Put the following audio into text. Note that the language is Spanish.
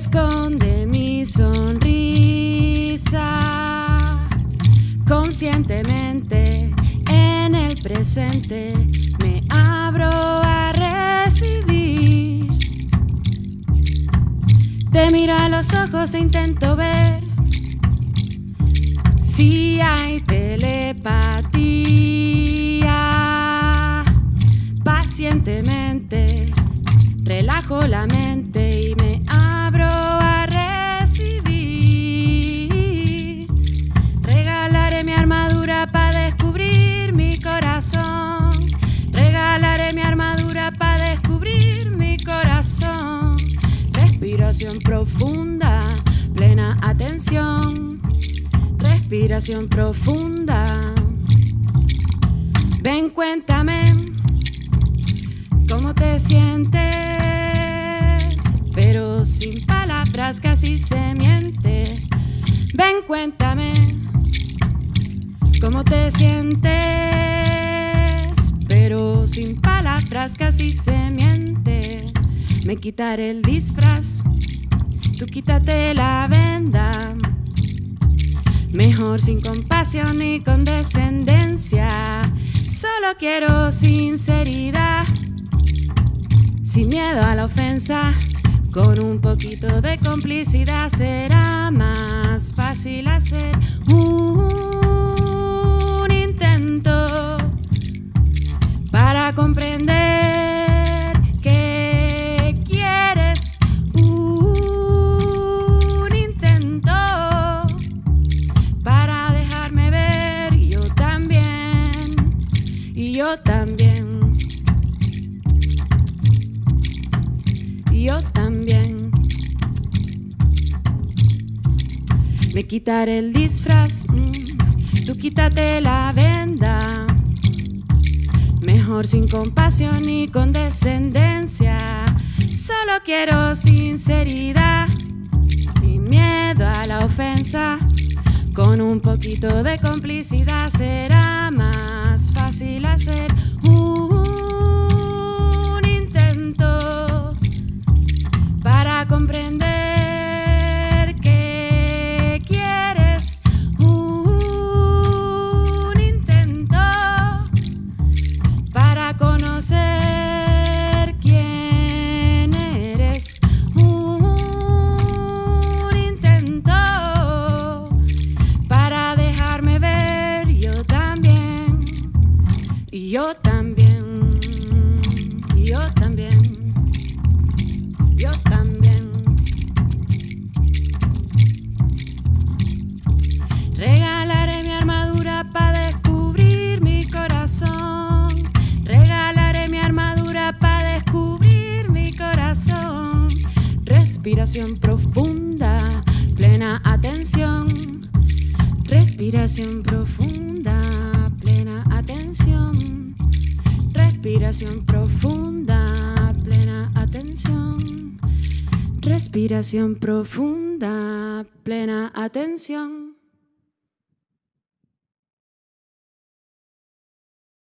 esconde mi sonrisa. Conscientemente en el presente me abro a recibir. Te miro a los ojos e intento ver si hay telepatía. Pacientemente relajo la mente. Respiración profunda, plena atención. Respiración profunda. Ven, cuéntame cómo te sientes, pero sin palabras casi se miente. Ven, cuéntame cómo te sientes, pero sin palabras casi se miente. Me quitaré el disfraz, tú quítate la venda. Mejor sin compasión ni condescendencia. Solo quiero sinceridad. Sin miedo a la ofensa. Con un poquito de complicidad será más fácil hacer yo también. Y yo también. Me quitaré el disfraz mm, tú quítate la venda. Mejor sin compasión ni condescendencia solo quiero sinceridad sin miedo a la ofensa con un poquito de complicidad será más fácil hacer un intento para comprender que quieres un intento para conocer Y yo también. Yo también. Yo también. Regalaré mi armadura para descubrir mi corazón. Regalaré mi armadura para descubrir mi corazón. Respiración profunda, plena atención. Respiración profunda, Respiración profunda, plena atención. Respiración profunda, plena atención.